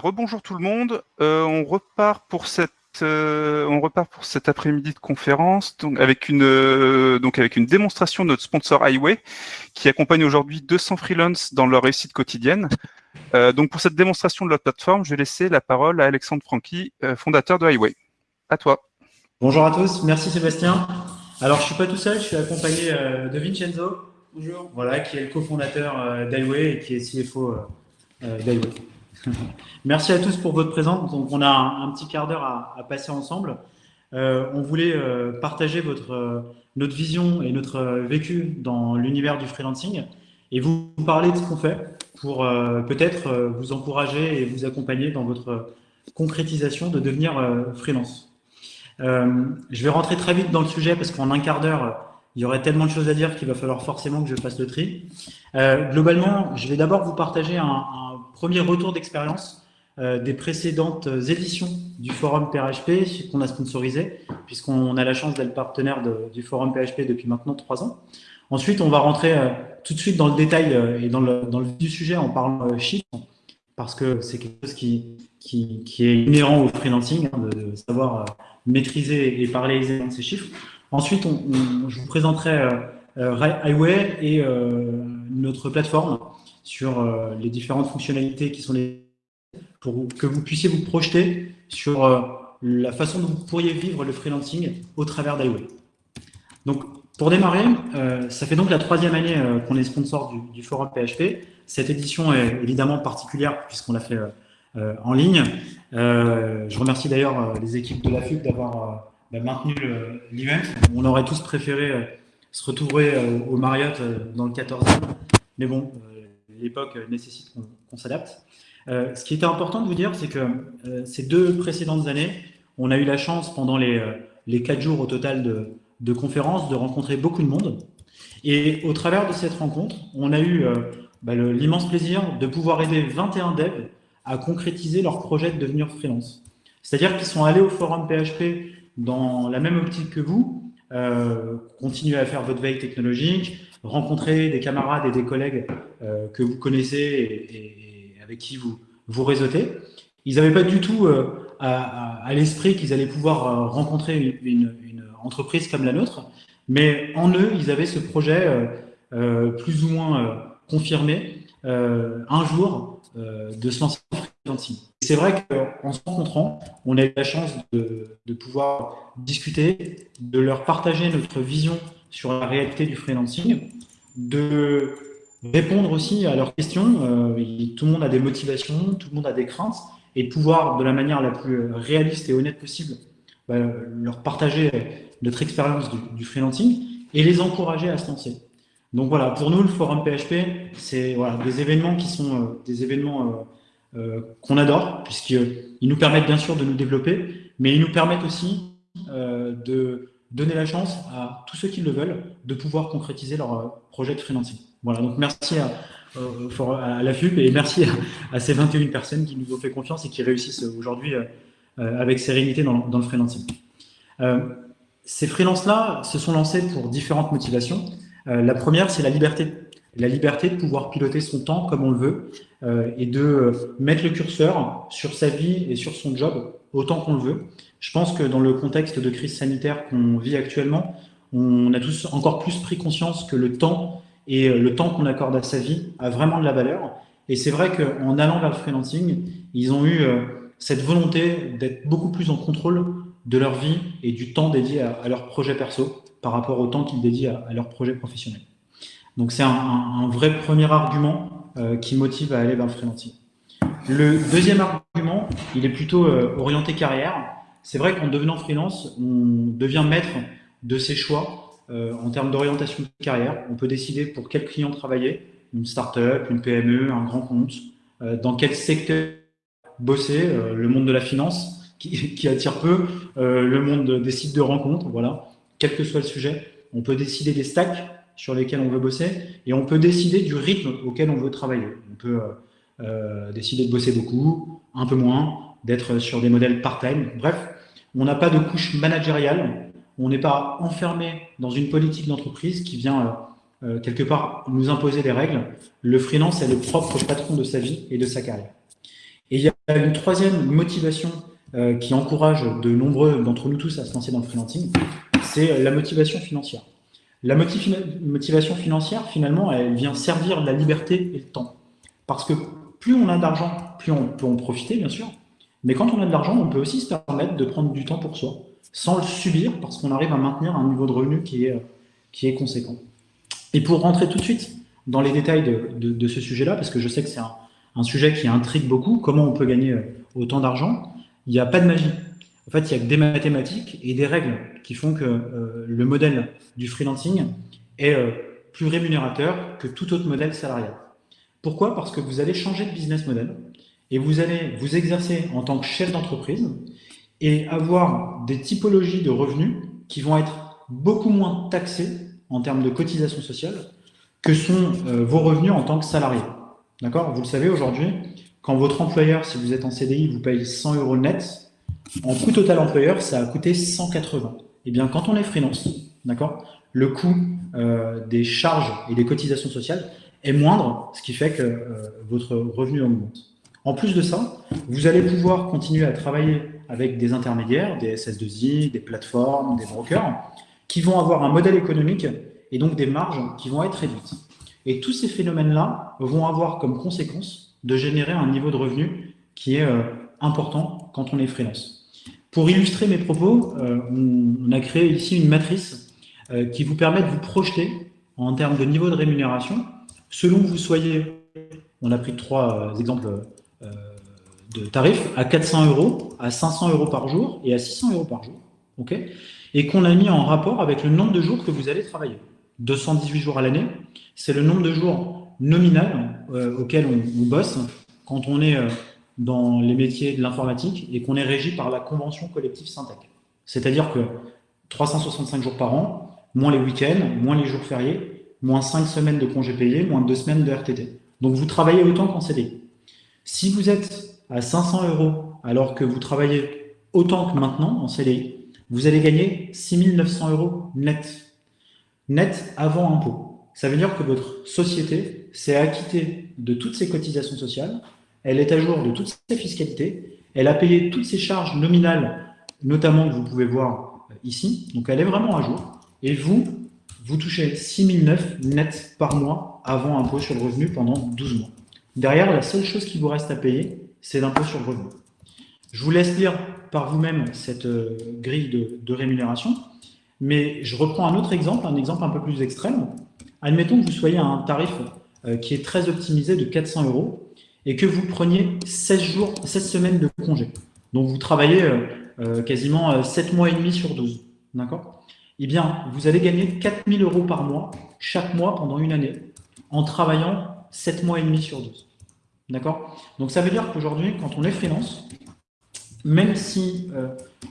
Bah, rebonjour tout le monde. Euh, on repart pour cette euh, on repart pour cet après-midi de conférence donc avec une euh, donc avec une démonstration de notre sponsor Highway qui accompagne aujourd'hui 200 freelances dans leur réussite quotidienne. donc pour cette démonstration de notre plateforme, je vais laisser la parole à Alexandre Franqui, fondateur de Highway. À toi. Bonjour à tous, merci Sébastien. Alors je suis pas tout seul, je suis accompagné de Vincenzo. Bonjour. Voilà, qui est le cofondateur d'Highway et qui est CFO d'Highway. Merci à tous pour votre présence. Donc, on a un, petit quart d'heure à, passer ensemble. Euh, on voulait euh, partager euh, notre vision et notre vécu dans l'univers du freelancing et vous parler de ce qu'on fait pour peut-être vous encourager et vous accompagner dans votre concrétisation de devenir freelance. je vais rentrer très vite dans le sujet parce qu'en un quart d'heure, il y aurait tellement de choses à dire qu'il va falloir forcément que je fasse le tri. globalement, je vais d'abord vous partager un premier retour d'expérience euh, des précédentes éditions du forum PHP qu'on a sponsorisé, puisqu'on a la chance d'être partenaire du forum PHP depuis maintenant trois ans. Ensuite, on va rentrer euh, tout de suite dans le détail euh, et dans le, dans sujet en parlant chiffres, parce que c'est quelque chose qui, qui, est inhérent au freelancing, hein, de, savoir maîtriser et parler de ces chiffres. Ensuite, je vous présenterai Highway et notre plateforme sur euh, les différentes fonctionnalités qui sont les pour que vous puissiez vous projeter sur euh, la façon dont vous pourriez vivre le freelancing au travers d'Highway. Donc, pour démarrer, euh, ça fait donc la troisième année qu'on est sponsor du, forum PHP. Cette édition est évidemment particulière puisqu'on l'a fait en ligne. je remercie d'ailleurs les équipes de la FUC d'avoir bah, maintenu l'event. On aurait tous préféré se retrouver au Marriott dans le 14e. Mais bon, l'époque nécessite qu'on s'adapte. Euh, ce qui était important de vous dire, c'est que euh, ces deux précédentes années, on a eu la chance pendant les, euh, les quatre jours au total de, de conférences de rencontrer beaucoup de monde. Et au travers de cette rencontre, on a eu bah, l'immense plaisir de pouvoir aider 21 devs à concrétiser leur projet de devenir freelance. C'est-à-dire qu'ils sont allés au forum PHP dans la même optique que vous, euh, continuer à faire votre veille technologique, rencontrer des camarades et des collègues euh, que vous connaissez et, avec qui vous, vous réseautez. Ils n'avaient pas du tout euh, à, l'esprit qu'ils allaient pouvoir euh, rencontrer une, entreprise comme la nôtre, mais en eux, ils avaient ce projet plus ou moins confirmé un jour de se lancer en freelancing. C'est vrai qu'en se rencontrant, on a eu la chance de pouvoir discuter, de leur partager notre vision sur la réalité du freelancing, de répondre aussi à leurs questions. Euh, tout le monde a des motivations, tout le monde a des craintes, et de pouvoir, de la manière la plus réaliste et honnête possible, bah, leur partager notre expérience du, freelancing et les encourager à se lancer. Donc voilà, pour nous, le forum PHP, c'est des événements qui sont euh, des événements euh, qu'on adore, puisqu'ils nous permettent bien sûr de nous développer, mais ils nous permettent aussi de donner la chance à tous ceux qui le veulent de pouvoir concrétiser leur euh, projet de freelancing. Voilà, donc merci à, euh, à la FUP et merci à, ces 21 personnes qui nous ont fait confiance et qui réussissent aujourd'hui euh, avec sérénité dans, le freelancing. ces freelances-là se sont lancés pour différentes motivations. la première, c'est la liberté. La liberté de pouvoir piloter son temps comme on le veut et de mettre le curseur sur sa vie et sur son job autant qu'on le veut. Je pense que dans le contexte de crise sanitaire qu'on vit actuellement, on a tous encore plus pris conscience que le temps et euh, le temps qu'on accorde à sa vie a vraiment de la valeur. Et c'est vrai qu'en allant vers le freelancing, ils ont eu euh, cette volonté d'être beaucoup plus en contrôle de leur vie et du temps dédié à, leur projet perso par rapport au temps qu'ils dédient à, leur projet professionnel. Donc c'est un, vrai premier argument euh, qui motive à aller vers le freelancing. Le deuxième argument, il est plutôt orienté carrière. C'est vrai qu'en devenant freelance, on devient maître de ses choix euh, en termes d'orientation de carrière. On peut décider pour quel client travailler, une start-up, une PME, un grand compte, euh, dans quel secteur bosser, le monde de la finance qui, qui attire peu, le monde des sites de rencontres, voilà. Quel que soit le sujet, on peut décider des stacks sur lesquels on veut bosser et on peut décider du rythme auquel on veut travailler. On peut euh, décider de bosser beaucoup, un peu moins, d'être sur des modèles part-time. Bref, on n'a pas de couche managériale, on n'est pas enfermé dans une politique d'entreprise qui vient euh, euh, quelque part nous imposer des règles. Le freelance est le propre patron de sa vie et de sa carrière. Et il y a une troisième motivation euh, qui encourage de nombreux d'entre nous tous à se lancer dans le freelancing, c'est la motivation financière. La motivation financière, finalement, elle vient servir la liberté et le temps. Parce que plus on a d'argent, plus on peut en profiter, bien sûr. Mais quand on a de l'argent, on peut aussi se permettre de prendre du temps pour soi, sans le subir, parce qu'on arrive à maintenir un niveau de revenu qui est, qui est conséquent. Et pour rentrer tout de suite dans les détails de, de, ce sujet-là, parce que je sais que c'est un, un, sujet qui intrigue beaucoup, comment on peut gagner euh, autant d'argent, il n'y a pas de magie. En fait, il n'y a que des mathématiques et des règles qui font que euh, le modèle du freelancing est euh, plus rémunérateur que tout autre modèle salarial. Pourquoi? Parce que vous allez changer de business model et vous allez vous exercer en tant que chef d'entreprise et avoir des typologies de revenus qui vont être beaucoup moins taxés en termes de cotisation sociale que sont euh, vos revenus en tant que salarié. D'accord? Vous le savez aujourd'hui, quand votre employeur, si vous êtes en CDI, vous paye 100 euros net, en coût total employeur, ça a coûté 180. Eh bien, quand on est freelance, d'accord, le coût euh, des charges et des cotisations sociales est moindre, ce qui fait que euh, votre revenu augmente. En plus de ça, vous allez pouvoir continuer à travailler avec des intermédiaires, des SS2I, des plateformes, des brokers, qui vont avoir un modèle économique et donc des marges qui vont être réduites. Et tous ces phénomènes-là vont avoir comme conséquence de générer un niveau de revenu qui est euh, important quand on est freelance. Pour illustrer mes propos, euh, on, a créé ici une matrice euh, qui vous permet de vous projeter en termes de niveau de rémunération selon que vous soyez, on a pris trois exemples de tarifs, à 400 euros, à 500 euros par jour et à 600 euros par jour. ok et qu'on a mis en rapport avec le nombre de jours que vous allez travailler. 218 jours à l'année, c'est le nombre de jours nominal euh, auquel on, bosse quand on est euh, dans les métiers de l'informatique et qu'on est régi par la convention collective Syntec. C'est-à-dire que 365 jours par an, moins les week-ends, moins les jours fériés, moins 5 semaines de congés payés, moins 2 semaines de RTT. Donc vous travaillez autant qu'en CDI. Si vous êtes à 500 euros alors que vous travaillez autant que maintenant en CDI, vous allez gagner 6 900 euros net. Net avant impôt. Ça veut dire que votre société s'est acquittée de toutes ses cotisations sociales, elle est à jour de toutes ses fiscalités, elle a payé toutes ses charges nominales, notamment que vous pouvez voir euh, ici, donc elle est vraiment à jour, et vous, vous touchez 6 900 net par mois avant impôt sur le revenu pendant 12 mois. Derrière, la seule chose qui vous reste à payer, c'est l'impôt sur le revenu. Je vous laisse lire par vous-même cette euh, grille de, rémunération, mais je reprends un autre exemple, un exemple un peu plus extrême. Admettons que vous soyez à un tarif euh, qui est très optimisé de 400 euros et que vous preniez 16 jours, 16 semaines de congé. Donc vous travaillez euh, quasiment 7 mois et demi sur 12. D'accord? Eh bien, vous allez gagner 4000 euros par mois, chaque mois pendant une année, en travaillant 7 mois et demi sur 12. D'accord? Donc ça veut dire qu'aujourd'hui, quand on est freelance, même si euh,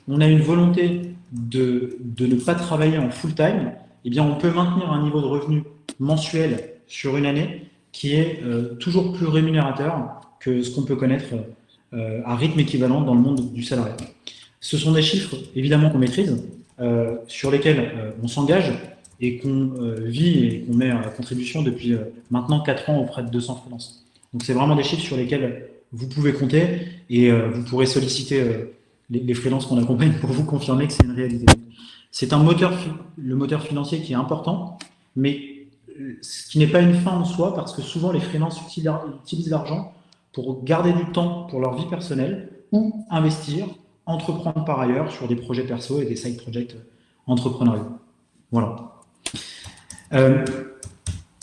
on a une volonté de, ne pas travailler en full-time, eh bien, on peut maintenir un niveau de revenu mensuel sur une année qui est euh, toujours plus rémunérateur que ce qu'on peut connaître euh, à rythme équivalent dans le monde du salariat. Ce sont des chiffres, évidemment, qu'on maîtrise, sur lesquels on s'engage et qu'on vit et qu'on met à contribution depuis maintenant 4 ans auprès de 200 freelances. Donc, c'est vraiment des chiffres sur lesquels vous pouvez compter et euh, vous pourrez solliciter euh, les, les freelances qu'on accompagne pour vous confirmer que c'est une réalité. C'est un moteur, le moteur financier qui est important, mais euh, ce qui n'est pas une fin en soi parce que souvent les freelances utilisent l'argent pour garder du temps pour leur vie personnelle ou investir, entreprendre par ailleurs sur des projets perso et des side projects entrepreneuriaux. Voilà.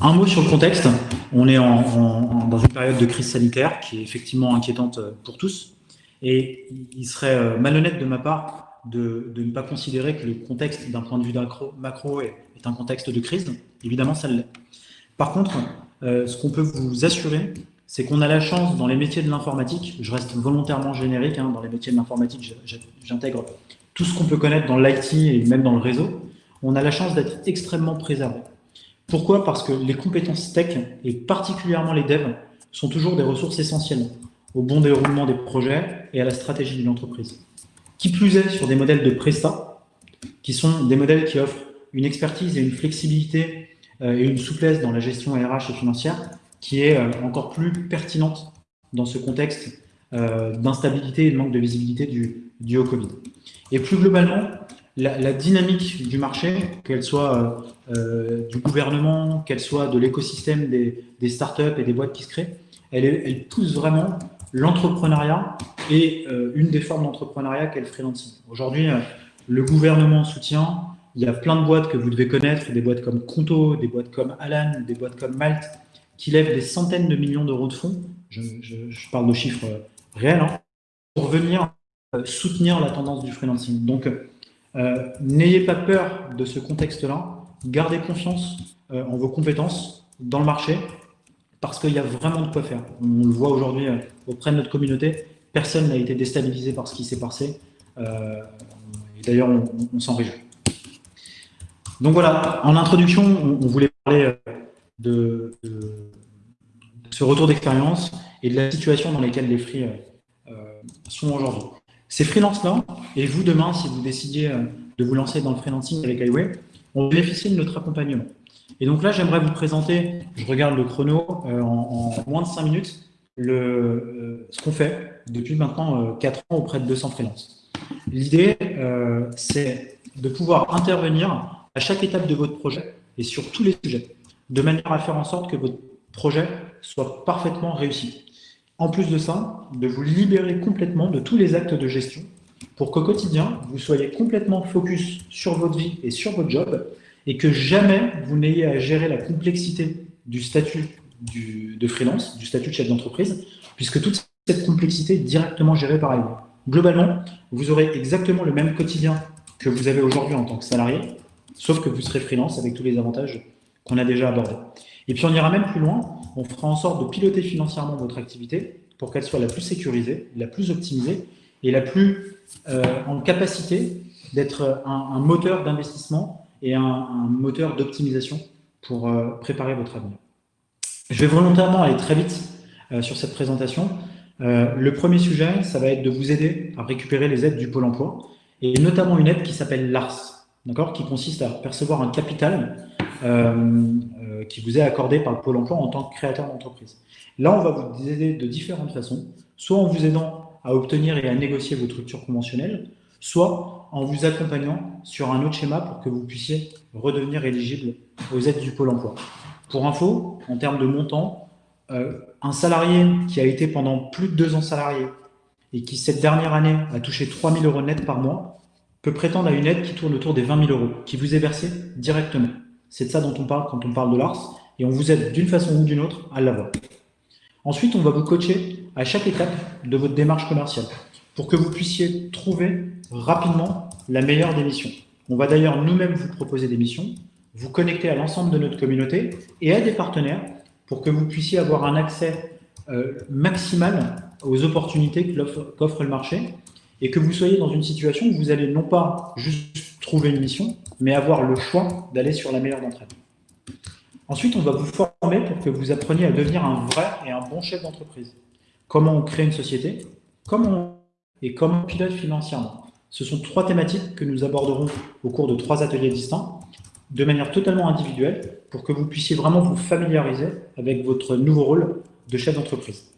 Un mot sur le contexte. On est dans une période de crise sanitaire qui est effectivement inquiétante euh, pour tous. Et il serait euh, malhonnête de ma part de, ne pas considérer que le contexte d'un point de vue macro, est, un contexte de crise. Évidemment, ça l'est. Par contre, euh, ce qu'on peut vous assurer, c'est qu'on a la chance dans les métiers de l'informatique, je reste volontairement générique, hein, dans les métiers de l'informatique, j'intègre tout ce qu'on peut connaître dans l'IT et même dans le réseau, on a la chance d'être extrêmement préservé. Pourquoi? Parce que les compétences tech, et particulièrement les devs, sont toujours des ressources essentielles au bon déroulement des projets et à la stratégie d'une entreprise. Qui plus est sur des modèles de Presta, qui sont des modèles qui offrent une expertise et une flexibilité euh, et une souplesse dans la gestion RH et financière qui est euh, encore plus pertinente dans ce contexte d'instabilité et de manque de visibilité du, du haut Covid. Et plus globalement, la, dynamique du marché, qu'elle soit du gouvernement, qu'elle soit de l'écosystème des, des, startups et des boîtes qui se créent, elle, pousse vraiment l'entrepreneuriat et une des formes d'entrepreneuriat qu'est le freelancing. Aujourd'hui, le gouvernement soutient, il y a plein de boîtes que vous devez connaître, des boîtes comme Conto, des boîtes comme Alan, des boîtes comme Malte, qui lèvent des centaines de millions d'euros de fonds, je, parle de chiffres réels, hein, pour venir euh, soutenir la tendance du freelancing. Donc, euh, n'ayez pas peur de ce contexte-là, gardez confiance euh, en vos compétences dans le marché, parce qu'il y a vraiment de quoi faire. On le voit aujourd'hui auprès de notre communauté, personne n'a été déstabilisé par ce qui s'est passé. D'ailleurs, on, s'en réjouit. Donc voilà, en introduction, on, voulait parler de, ce retour d'expérience et de la situation dans laquelle les free euh, sont aujourd'hui. Ces freelances-là, et vous demain, si vous décidiez euh, de vous lancer dans le freelancing avec Highway, on bénéficie de notre accompagnement. Et donc là, j'aimerais vous présenter, je regarde le chrono, euh, en, moins de 5 minutes, le, ce qu'on fait depuis maintenant 4 ans auprès de 200 freelances. L'idée, c'est de pouvoir intervenir à chaque étape de votre projet et sur tous les sujets, de manière à faire en sorte que votre projet soit parfaitement réussi. En plus de ça, de vous libérer complètement de tous les actes de gestion pour qu'au quotidien, vous soyez complètement focus sur votre vie et sur votre job et que jamais vous n'ayez à gérer la complexité du statut de freelance, du statut de chef d'entreprise, puisque toute cette complexité est directement gérée par elle. Globalement, vous aurez exactement le même quotidien que vous avez aujourd'hui en tant que salarié, sauf que vous serez freelance avec tous les avantages qu'on a déjà abordés. Et puis on ira même plus loin, on fera en sorte de piloter financièrement votre activité pour qu'elle soit la plus sécurisée, la plus optimisée et la plus euh, en capacité d'être un, moteur d'investissement et un, moteur d'optimisation pour euh, préparer votre avenir. Je vais volontairement aller très vite euh, sur cette présentation. le premier sujet, ça va être de vous aider à récupérer les aides du Pôle emploi et notamment une aide qui s'appelle l'ARS, qui consiste à percevoir un capital qui vous est accordé par le Pôle emploi en tant que créateur d'entreprise. Là, on va vous aider de différentes façons, soit en vous aidant à obtenir et à négocier votre rupture conventionnelle, soit en vous accompagnant sur un autre schéma pour que vous puissiez redevenir éligible aux aides du Pôle emploi. Pour info, en termes de montant, euh, un salarié qui a été pendant plus de deux ans salarié et qui, cette dernière année, a touché 3 000 euros net par mois, peut prétendre à une aide qui tourne autour des 20 000 euros, qui vous est versée directement. C'est de ça dont on parle quand on parle de l'ARS, et on vous aide d'une façon ou d'une autre à l'avoir. Ensuite, on va vous coacher à chaque étape de votre démarche commerciale pour que vous puissiez trouver rapidement la meilleure des missions. On va d'ailleurs nous-mêmes vous proposer des missions, vous connecter à l'ensemble de notre communauté et à des partenaires pour que vous puissiez avoir un accès euh, maximal aux opportunités qu'offre le marché et que vous soyez dans une situation où vous allez non pas juste trouver une mission, mais avoir le choix d'aller sur la meilleure d'entre elles. Ensuite, on va vous former pour que vous appreniez à devenir un vrai et un bon chef d'entreprise. Comment on crée une société, comment et comment on pilote financièrement. Ce sont trois thématiques que nous aborderons au cours de trois ateliers distincts, de manière totalement individuelle, pour que vous puissiez vraiment vous familiariser avec votre nouveau rôle de chef d'entreprise.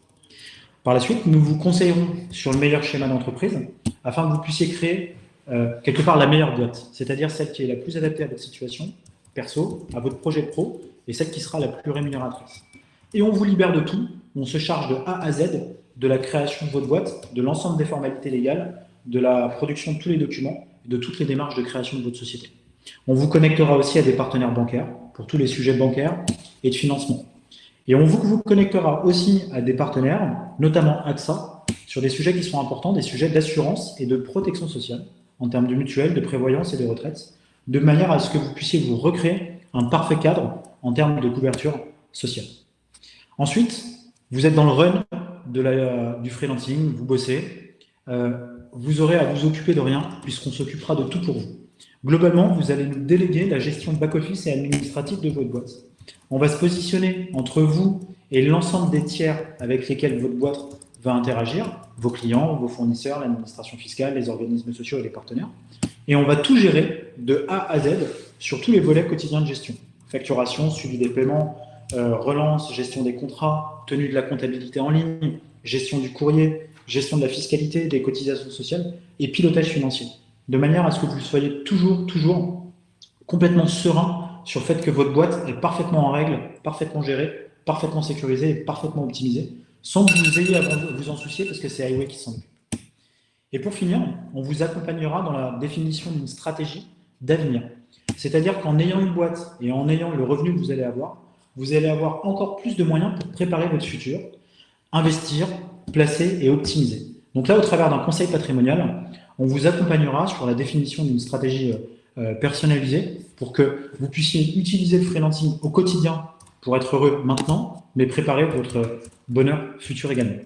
Par la suite, nous vous conseillerons sur le meilleur schéma d'entreprise afin que vous puissiez créer euh, quelque part la meilleure boîte, c'est-à-dire celle qui est la plus adaptée à votre situation perso, à votre projet pro et celle qui sera la plus rémunératrice. Et on vous libère de tout, on se charge de A à Z de la création de votre boîte, de l'ensemble des formalités légales, de la production de tous les documents, de toutes les démarches de création de votre société. On vous connectera aussi à des partenaires bancaires pour tous les sujets bancaires et de financement. Et on vous, connectera aussi à des partenaires, notamment AXA, sur des sujets qui sont importants, des sujets d'assurance et de protection sociale, en termes de mutuelle, de prévoyance et de retraite, de manière à ce que vous puissiez vous recréer un parfait cadre en termes de couverture sociale. Ensuite, vous êtes dans le run de du freelancing, vous bossez, euh, vous aurez à vous occuper de rien puisqu'on s'occupera de tout pour vous. Globalement, vous allez nous déléguer la gestion back-office et administrative de votre boîte. On va se positionner entre vous et l'ensemble des tiers avec lesquels votre boîte va interagir, vos clients, vos fournisseurs, l'administration fiscale, les organismes sociaux et les partenaires. Et on va tout gérer de A à Z sur tous les volets quotidiens de gestion. Facturation, suivi des paiements, euh, relance, gestion des contrats, tenue de la comptabilité en ligne, gestion du courrier, gestion de la fiscalité, des cotisations sociales et pilotage financier. De manière à ce que vous soyez toujours, toujours complètement serein sur le fait que votre boîte est parfaitement en règle, parfaitement gérée, parfaitement sécurisée et parfaitement optimisée, sans que vous ayez à vous en soucier parce que c'est Highway qui s'en occupe. Et pour finir, on vous accompagnera dans la définition d'une stratégie d'avenir. C'est-à-dire qu'en ayant une boîte et en ayant le revenu que vous allez avoir, vous allez avoir encore plus de moyens pour préparer votre futur, investir, placer et optimiser. Donc là, au travers d'un conseil patrimonial, on vous accompagnera sur la définition d'une stratégie euh, personnalisée pour que vous puissiez utiliser le freelancing au quotidien pour être heureux maintenant, mais préparer votre bonheur futur également.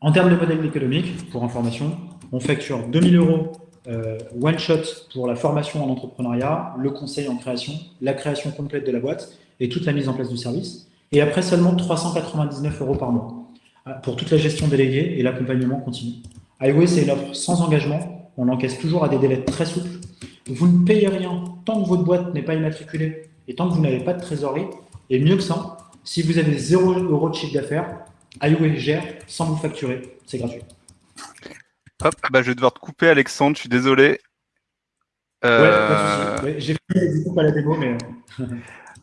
En termes de modèle économique, pour information, on facture 2000 euros euh, one shot pour la formation en entrepreneuriat, le conseil en création, la création complète de la boîte et toute la mise en place du service. Et après seulement 399 euros par mois euh, pour toute la gestion déléguée et l'accompagnement continu. Highway, c'est une offre sans engagement. On encaisse toujours à des délais très souples. Vous ne payez rien tant que votre boîte n'est pas immatriculée et tant que vous n'avez pas de trésorerie. Et mieux que ça, si vous avez 0 euros de chiffre d'affaires, Highway gère sans vous facturer. C'est gratuit. Hop, bah, je vais devoir te couper, Alexandre, je suis désolé. Euh... J'ai fait du coup pas la démo, mais.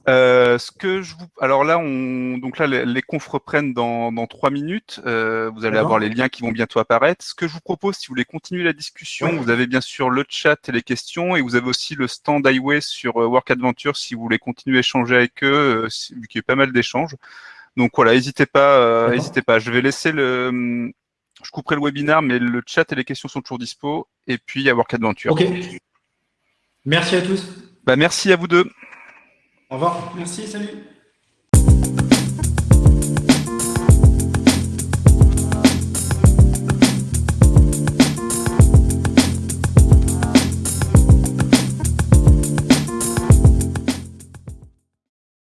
Euh, ce que je vous... Alors là, on... Donc là les, confs reprennent dans, dans trois minutes. Euh, vous allez avoir les liens qui vont bientôt apparaître. Ce que je vous propose, si vous voulez continuer la discussion, vous avez bien sûr le chat et les questions, et vous avez aussi le stand Highway sur euh, Work Adventure si vous voulez continuer à échanger avec eux, vu qu'il y a pas mal d'échanges. Donc voilà, n'hésitez pas, n'hésitez pas. Je vais laisser le, je couperai le webinaire, mais le chat et les questions sont toujours dispo. Et puis, il y a Work Adventure. Ok. Merci à tous. Bah, merci à vous deux. Au revoir. Merci, salut.